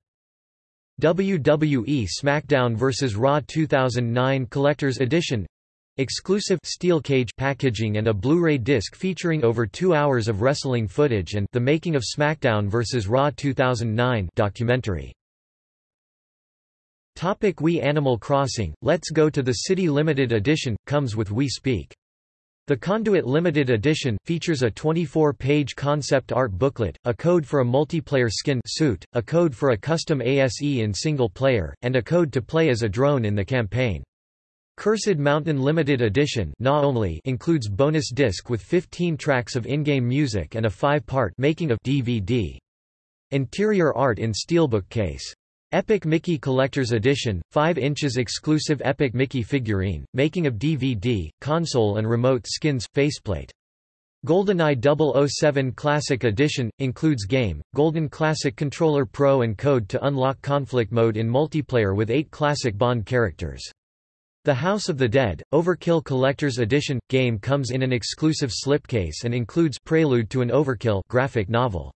WWE SmackDown vs. Raw 2009 Collector's Edition Exclusive steel cage packaging and a Blu-ray disc featuring over two hours of wrestling footage and The Making of SmackDown vs. Raw 2009 documentary. Topic Wii Animal Crossing, Let's Go to the City Limited Edition, comes with Wii Speak. The Conduit Limited Edition, features a 24-page concept art booklet, a code for a multiplayer skin suit, a code for a custom ASE in single player, and a code to play as a drone in the campaign. Cursed Mountain Limited Edition only includes bonus disc with 15 tracks of in-game music and a five-part making of DVD. Interior art in steelbook case. Epic Mickey Collector's Edition, 5 inches exclusive Epic Mickey figurine, making of DVD, console and remote skins, faceplate. GoldenEye 007 Classic Edition, includes game, Golden Classic Controller Pro and code to unlock conflict mode in multiplayer with 8 classic Bond characters. The House of the Dead, Overkill Collector's Edition, game comes in an exclusive slipcase and includes Prelude to an Overkill graphic novel.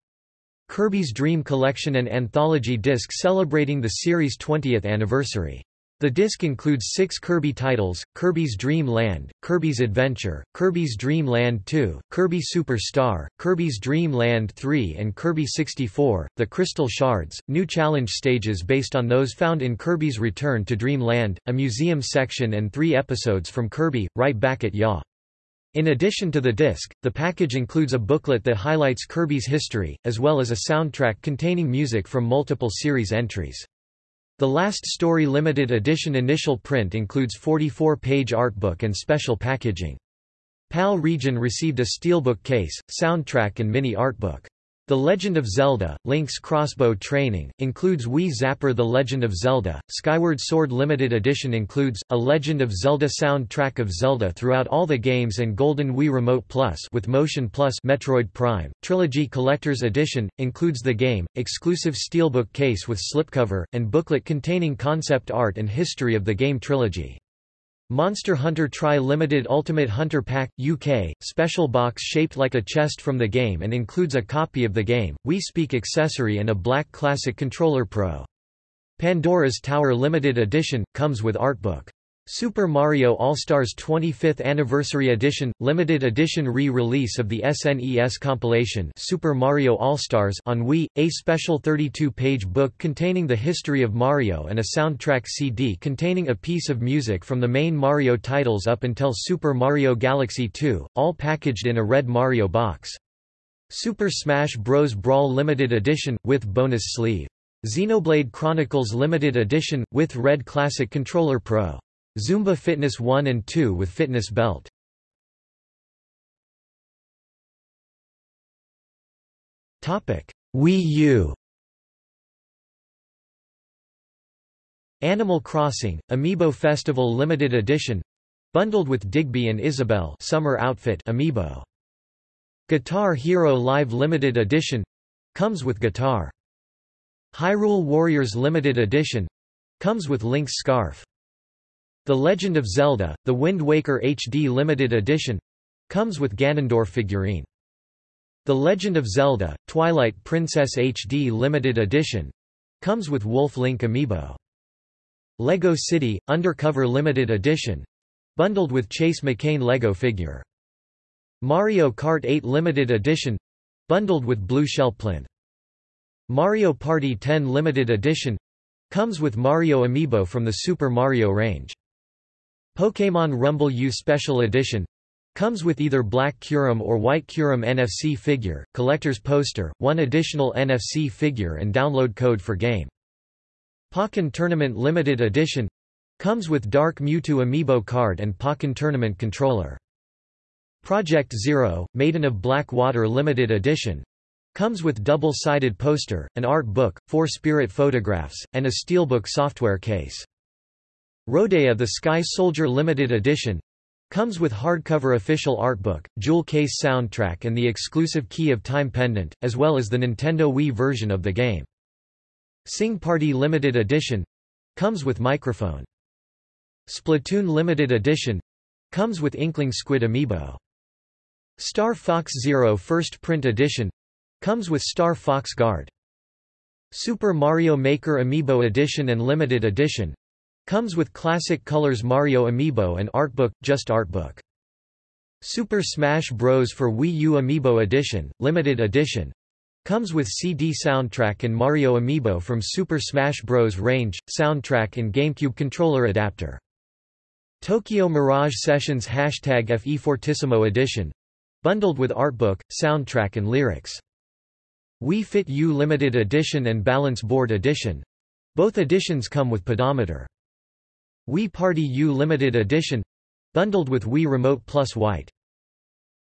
Kirby's Dream Collection and anthology disc celebrating the series' 20th anniversary. The disc includes six Kirby titles, Kirby's Dream Land, Kirby's Adventure, Kirby's Dream Land 2, Kirby Super Star, Kirby's Dream Land 3 and Kirby 64, The Crystal Shards, new challenge stages based on those found in Kirby's Return to Dream Land, a museum section and three episodes from Kirby, Right Back at Ya. In addition to the disc, the package includes a booklet that highlights Kirby's history, as well as a soundtrack containing music from multiple series entries. The Last Story limited edition initial print includes 44-page artbook and special packaging. PAL region received a steelbook case, soundtrack and mini artbook. The Legend of Zelda, Link's Crossbow Training, includes Wii Zapper The Legend of Zelda, Skyward Sword Limited Edition includes, a Legend of Zelda soundtrack of Zelda throughout all the games and Golden Wii Remote Plus with Motion Plus Metroid Prime, Trilogy Collector's Edition, includes the game, exclusive steelbook case with slipcover, and booklet containing concept art and history of the game trilogy. Monster Hunter Tri-Limited Ultimate Hunter Pack, UK, special box shaped like a chest from the game and includes a copy of the game, Wii Speak accessory and a black Classic Controller Pro. Pandora's Tower Limited Edition, comes with artbook. Super Mario All-Stars 25th Anniversary Edition – Limited Edition re-release of the SNES compilation Super Mario All-Stars on Wii, a special 32-page book containing the history of Mario and a soundtrack CD containing a piece of music from the main Mario titles up until Super Mario Galaxy 2, all packaged in a red Mario box. Super Smash Bros. Brawl Limited Edition, with bonus sleeve. Xenoblade Chronicles Limited Edition, with Red Classic Controller Pro. Zumba Fitness 1 and 2 with fitness belt. Topic: Wii U. Animal Crossing: Amiibo Festival Limited Edition, bundled with Digby and Isabelle Summer Outfit Amiibo. Guitar Hero Live Limited Edition, comes with guitar. Hyrule Warriors Limited Edition, comes with Link's scarf. The Legend of Zelda, The Wind Waker HD Limited Edition comes with Ganondorf figurine. The Legend of Zelda, Twilight Princess HD Limited Edition comes with Wolf Link amiibo. Lego City, Undercover Limited Edition bundled with Chase McCain Lego figure. Mario Kart 8 Limited Edition bundled with Blue Shell Plinth. Mario Party 10 Limited Edition comes with Mario amiibo from the Super Mario range. Pokémon Rumble U Special Edition comes with either black Kyurem or white Kyurem NFC figure, collector's poster, one additional NFC figure and download code for game. Pokken Tournament Limited Edition comes with Dark Mewtwo Amiibo card and Pokken Tournament controller. Project Zero, Maiden of Black Water Limited Edition comes with double-sided poster, an art book, four spirit photographs, and a steelbook software case. Rodea the Sky Soldier Limited Edition comes with hardcover official art book, jewel case soundtrack and the exclusive Key of Time pendant, as well as the Nintendo Wii version of the game. Sing Party Limited Edition comes with microphone. Splatoon Limited Edition comes with Inkling Squid Amiibo. Star Fox Zero First Print Edition Comes with Star Fox Guard. Super Mario Maker Amiibo Edition and Limited Edition. Comes with Classic Colors Mario Amiibo and Artbook, just Artbook. Super Smash Bros. for Wii U Amiibo Edition, Limited Edition. Comes with CD soundtrack and Mario Amiibo from Super Smash Bros. range, soundtrack and GameCube controller adapter. Tokyo Mirage Sessions Hashtag FE Fortissimo Edition. Bundled with artbook, soundtrack and lyrics. Wii Fit U Limited Edition and Balance Board Edition. Both editions come with pedometer. Wii Party U Limited Edition bundled with Wii Remote Plus White.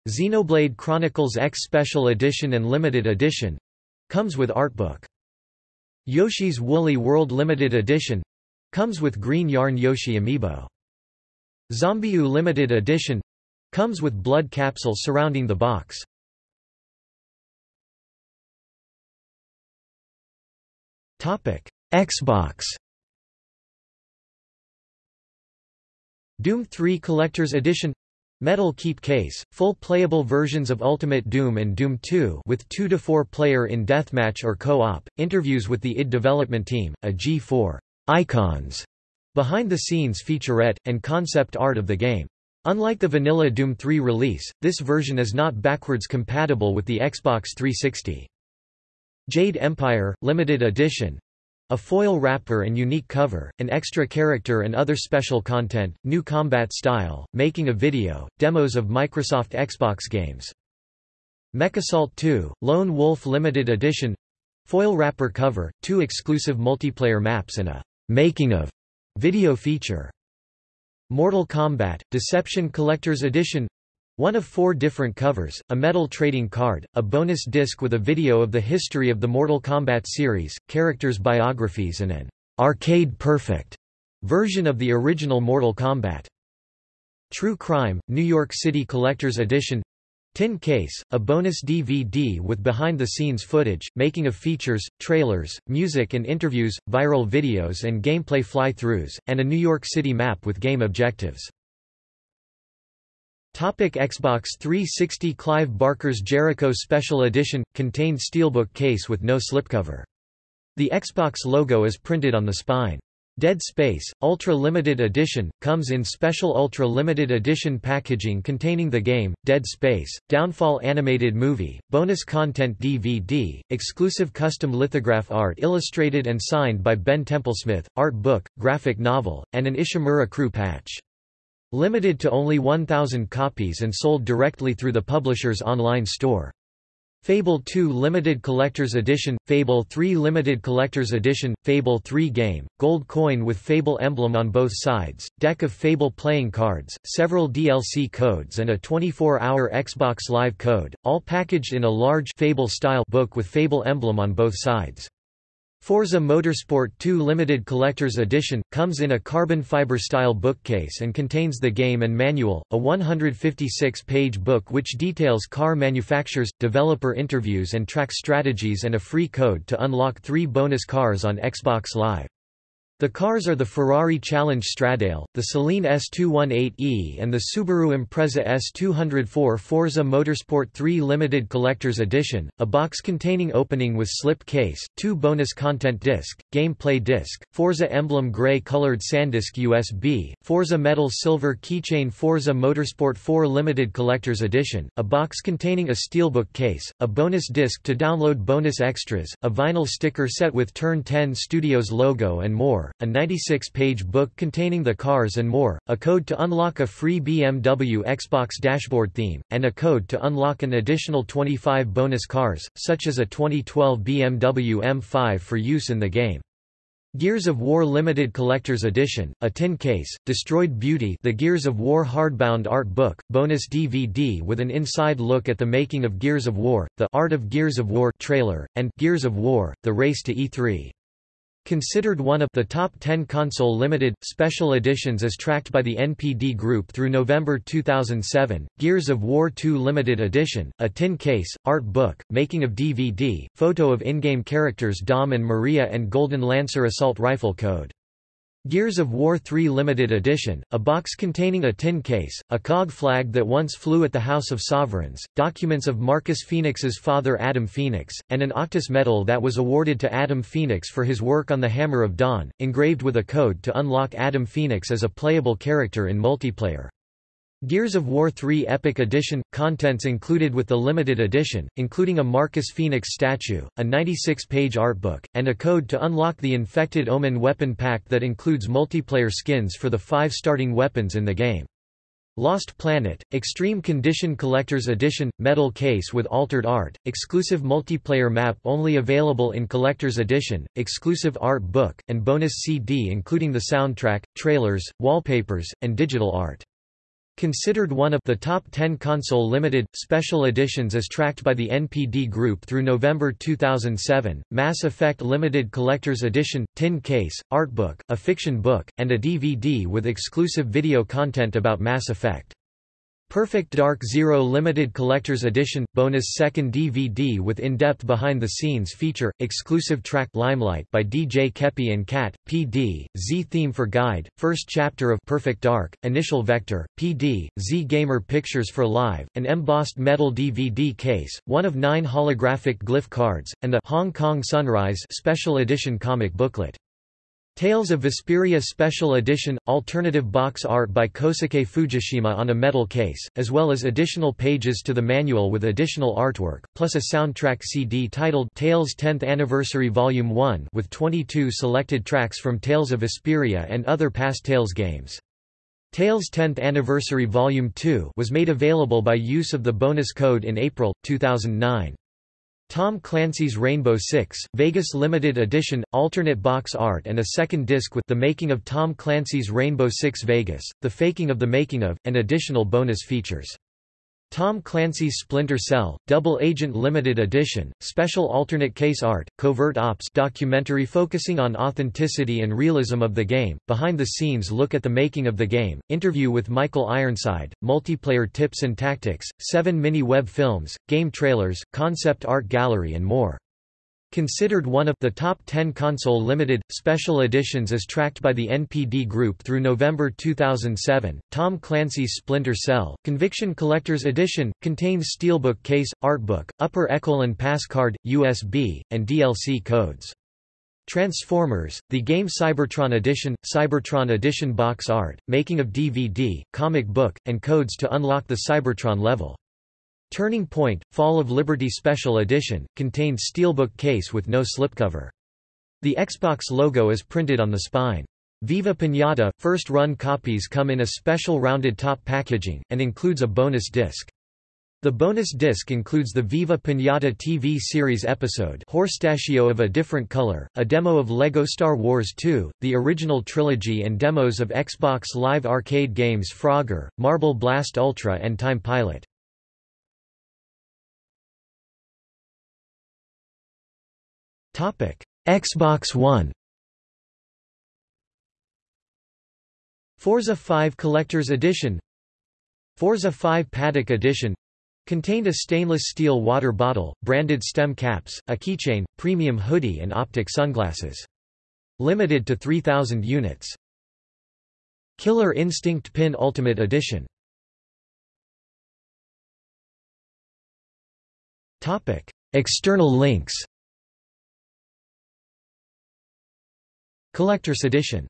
Xenoblade Chronicles X Special Edition and Limited Edition comes with artbook. Yoshi's Woolly World Limited Edition comes with Green Yarn Yoshi amiibo. ZombiU Limited Edition comes with blood capsule surrounding the box. Topic: Xbox. Doom 3 Collector's Edition Metal Keep Case, full playable versions of Ultimate Doom and Doom 2 with 2 to 4 player in deathmatch or co-op, interviews with the id development team, a G4 icons behind the scenes featurette, and concept art of the game. Unlike the vanilla Doom 3 release, this version is not backwards compatible with the Xbox 360. Jade Empire, limited edition a foil wrapper and unique cover, an extra character and other special content, new combat style, making a video, demos of Microsoft Xbox games. MechAssault 2, Lone Wolf Limited Edition Foil wrapper cover, two exclusive multiplayer maps and a «making of» video feature. Mortal Kombat, Deception Collector's Edition one of four different covers, a metal trading card, a bonus disc with a video of the history of the Mortal Kombat series, characters' biographies and an arcade perfect version of the original Mortal Kombat. True Crime, New York City Collector's Edition Tin Case, a bonus DVD with behind-the-scenes footage, making of features, trailers, music and interviews, viral videos and gameplay fly-throughs, and a New York City map with game objectives. Topic Xbox 360 Clive Barker's Jericho Special Edition – contained steelbook case with no slipcover. The Xbox logo is printed on the spine. Dead Space, Ultra Limited Edition, comes in special Ultra Limited Edition packaging containing the game, Dead Space, Downfall Animated Movie, bonus content DVD, exclusive custom lithograph art illustrated and signed by Ben Templesmith, art book, graphic novel, and an Ishimura crew patch. Limited to only 1,000 copies and sold directly through the publisher's online store. Fable 2 Limited Collector's Edition, Fable 3 Limited Collector's Edition, Fable 3 Game, Gold Coin with Fable emblem on both sides, deck of Fable playing cards, several DLC codes and a 24-hour Xbox Live code, all packaged in a large Fable-style book with Fable emblem on both sides. Forza Motorsport 2 Limited Collector's Edition, comes in a carbon fiber style bookcase and contains the game and manual, a 156-page book which details car manufacturers, developer interviews and track strategies and a free code to unlock three bonus cars on Xbox Live. The cars are the Ferrari Challenge Stradale, the Saleen S218e and the Subaru Impreza S204 Forza Motorsport 3 Limited Collector's Edition, a box containing opening with slip case, two bonus content disc, gameplay disc, Forza Emblem Grey colored SanDisk USB, Forza Metal Silver keychain Forza Motorsport 4 Limited Collector's Edition, a box containing a steelbook case, a bonus disc to download bonus extras, a vinyl sticker set with Turn 10 Studios logo and more a 96-page book containing the cars and more, a code to unlock a free BMW Xbox dashboard theme, and a code to unlock an additional 25 bonus cars, such as a 2012 BMW M5 for use in the game. Gears of War Limited Collector's Edition, a tin case, Destroyed Beauty the Gears of War hardbound art book, bonus DVD with an inside look at the making of Gears of War, the Art of Gears of War trailer, and Gears of War, The Race to E3. Considered one of the top 10 console limited, special editions as tracked by the NPD Group through November 2007, Gears of War 2 Limited Edition, a tin case, art book, making of DVD, photo of in-game characters Dom and Maria and Golden Lancer assault rifle code. Gears of War 3 Limited Edition, a box containing a tin case, a COG flag that once flew at the House of Sovereigns, documents of Marcus Phoenix's father Adam Phoenix, and an Octus medal that was awarded to Adam Phoenix for his work on the Hammer of Dawn, engraved with a code to unlock Adam Phoenix as a playable character in multiplayer. Gears of War 3 Epic Edition – Contents included with the limited edition, including a Marcus Phoenix statue, a 96-page artbook, and a code to unlock the Infected Omen weapon pack that includes multiplayer skins for the five starting weapons in the game. Lost Planet, Extreme Condition Collector's Edition, metal case with altered art, exclusive multiplayer map only available in Collector's Edition, exclusive art book, and bonus CD including the soundtrack, trailers, wallpapers, and digital art. Considered one of the top 10 console limited, special editions as tracked by the NPD Group through November 2007, Mass Effect Limited Collector's Edition, tin case, artbook, a fiction book, and a DVD with exclusive video content about Mass Effect. Perfect Dark Zero Limited Collector's Edition – Bonus second DVD with in-depth behind-the-scenes feature, exclusive track Limelight by DJ Kepi and Cat, PD, Z Theme for Guide, first chapter of Perfect Dark, Initial Vector, PD, Z Gamer Pictures for Live, an embossed metal DVD case, one of nine holographic glyph cards, and the Hong Kong Sunrise Special Edition comic booklet. Tales of Vesperia Special Edition – Alternative box art by Kosuke Fujishima on a metal case, as well as additional pages to the manual with additional artwork, plus a soundtrack CD titled Tales 10th Anniversary Volume 1 with 22 selected tracks from Tales of Vesperia and other past Tales games. Tales 10th Anniversary Volume 2 was made available by use of the bonus code in April, 2009. Tom Clancy's Rainbow Six, Vegas Limited Edition, alternate box art and a second disc with The Making of Tom Clancy's Rainbow Six Vegas, The Faking of the Making of, and additional bonus features. Tom Clancy's Splinter Cell, Double Agent Limited Edition, Special Alternate Case Art, Covert Ops documentary focusing on authenticity and realism of the game, behind-the-scenes look at the making of the game, interview with Michael Ironside, multiplayer tips and tactics, seven mini-web films, game trailers, concept art gallery and more. Considered one of the top 10 console limited, special editions as tracked by the NPD Group through November 2007, Tom Clancy's Splinter Cell, Conviction Collector's Edition, contains steelbook case, artbook, upper Echelon pass card, USB, and DLC codes. Transformers, the game Cybertron Edition, Cybertron Edition box art, making of DVD, comic book, and codes to unlock the Cybertron level. Turning Point, Fall of Liberty Special Edition, contained steelbook case with no slipcover. The Xbox logo is printed on the spine. Viva Pinata, first-run copies come in a special rounded top packaging, and includes a bonus disc. The bonus disc includes the Viva Pinata TV series episode Horstachio of a Different Color, a demo of LEGO Star Wars 2, the original trilogy and demos of Xbox Live arcade games Frogger, Marble Blast Ultra and Time Pilot. Xbox One. Forza 5 Collector's Edition. Forza 5 Paddock Edition. Contained a stainless steel water bottle, branded stem caps, a keychain, premium hoodie and optic sunglasses. Limited to 3,000 units. Killer Instinct Pin Ultimate Edition. External links Collector's Edition